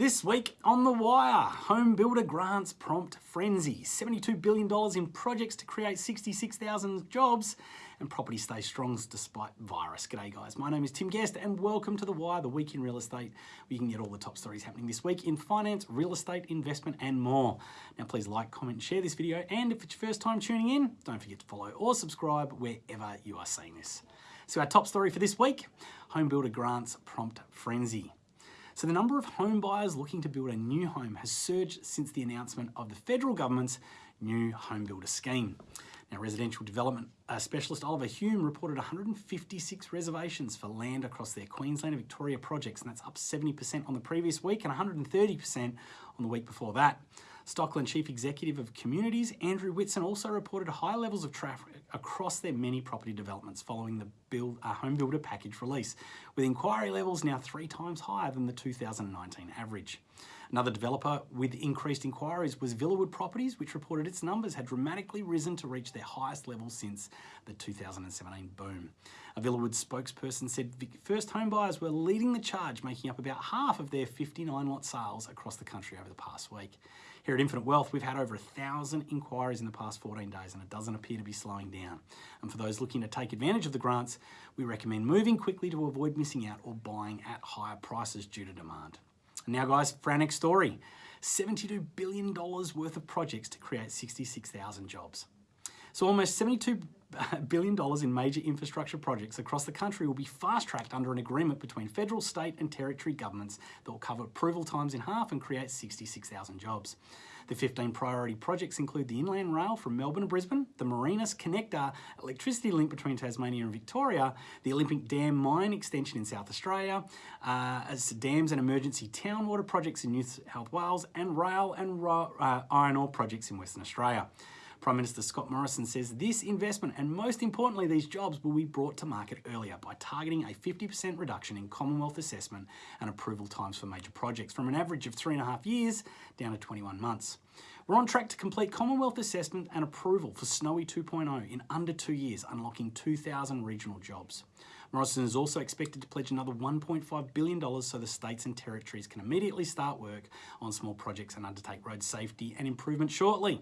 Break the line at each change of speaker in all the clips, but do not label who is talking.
This week on The Wire, home builder grants prompt frenzy, $72 billion in projects to create 66,000 jobs, and property stays strong despite virus. G'day guys, my name is Tim Guest and welcome to The Wire, the week in real estate, where you can get all the top stories happening this week in finance, real estate, investment, and more. Now please like, comment, share this video, and if it's your first time tuning in, don't forget to follow or subscribe wherever you are seeing this. So our top story for this week, home builder grants prompt frenzy. So the number of home buyers looking to build a new home has surged since the announcement of the federal government's new home builder scheme. Now, residential development uh, specialist Oliver Hume reported 156 reservations for land across their Queensland and Victoria projects, and that's up 70% on the previous week and 130% on the week before that. Stockland Chief Executive of Communities, Andrew Whitson, also reported high levels of traffic across their many property developments following the build, uh, home builder package release, with inquiry levels now three times higher than the 2019 average. Another developer with increased inquiries was Villawood Properties, which reported its numbers had dramatically risen to reach their highest level since the 2017 boom. A Villawood spokesperson said first home buyers were leading the charge, making up about half of their 59 lot sales across the country over the past week. Here at Infinite Wealth, we've had over a thousand inquiries in the past 14 days and it doesn't appear to be slowing down. And for those looking to take advantage of the grants, we recommend moving quickly to avoid missing out or buying at higher prices due to demand. Now guys, for our next story, $72 billion worth of projects to create 66,000 jobs. So almost $72 billion in major infrastructure projects across the country will be fast-tracked under an agreement between federal, state and territory governments that will cover approval times in half and create 66,000 jobs. The 15 priority projects include the Inland Rail from Melbourne to Brisbane, the Marinus Connector electricity link between Tasmania and Victoria, the Olympic Dam mine extension in South Australia, uh, dams and emergency town water projects in New South Wales, and rail and uh, iron ore projects in Western Australia. Prime Minister Scott Morrison says this investment and most importantly these jobs will be brought to market earlier by targeting a 50% reduction in Commonwealth assessment and approval times for major projects from an average of three and a half years down to 21 months. We're on track to complete Commonwealth assessment and approval for Snowy 2.0 in under two years, unlocking 2,000 regional jobs. Morrison is also expected to pledge another $1.5 billion so the states and territories can immediately start work on small projects and undertake road safety and improvement shortly.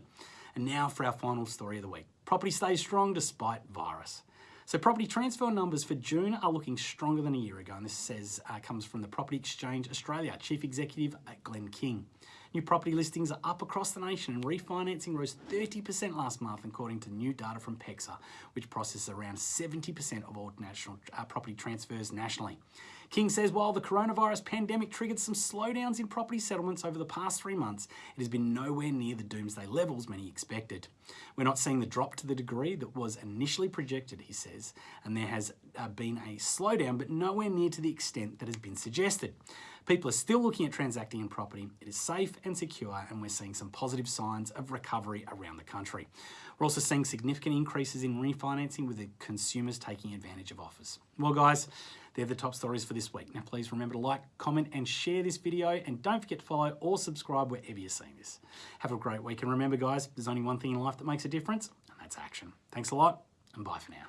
And now for our final story of the week. Property stays strong despite virus. So property transfer numbers for June are looking stronger than a year ago, and this says uh, comes from the Property Exchange Australia Chief Executive uh, Glenn King. New property listings are up across the nation and refinancing rose 30% last month according to new data from PEXA, which processes around 70% of all national uh, property transfers nationally. King says while the coronavirus pandemic triggered some slowdowns in property settlements over the past three months, it has been nowhere near the doomsday levels many expected. We're not seeing the drop to the degree that was initially projected, he says, and there has uh, been a slowdown, but nowhere near to the extent that has been suggested. People are still looking at transacting in property. It is safe and secure, and we're seeing some positive signs of recovery around the country. We're also seeing significant increases in refinancing with the consumers taking advantage of offers. Well, guys, they're the top stories for this week. Now, please remember to like, comment, and share this video, and don't forget to follow or subscribe wherever you're seeing this. Have a great week, and remember, guys, there's only one thing in life that makes a difference, and that's action. Thanks a lot, and bye for now.